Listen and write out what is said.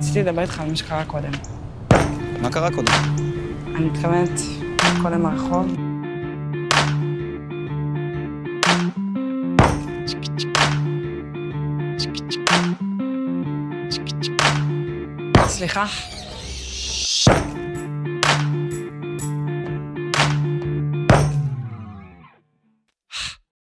רציתי לדבר איתך על מה שקרה קודם. מה קרה קודם? אני מתכוונת, קודם הרחוב. סליחה,